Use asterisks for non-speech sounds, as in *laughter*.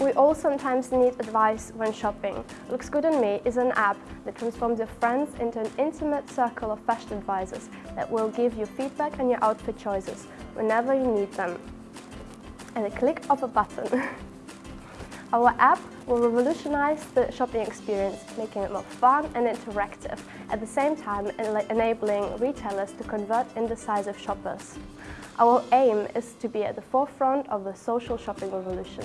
We all sometimes need advice when shopping. Looks Good on Me is an app that transforms your friends into an intimate circle of fashion advisors that will give you feedback on your outfit choices whenever you need them. And a click of a button. *laughs* Our app will revolutionize the shopping experience, making it more fun and interactive, at the same time enabling retailers to convert indecisive shoppers. Our aim is to be at the forefront of the social shopping revolution.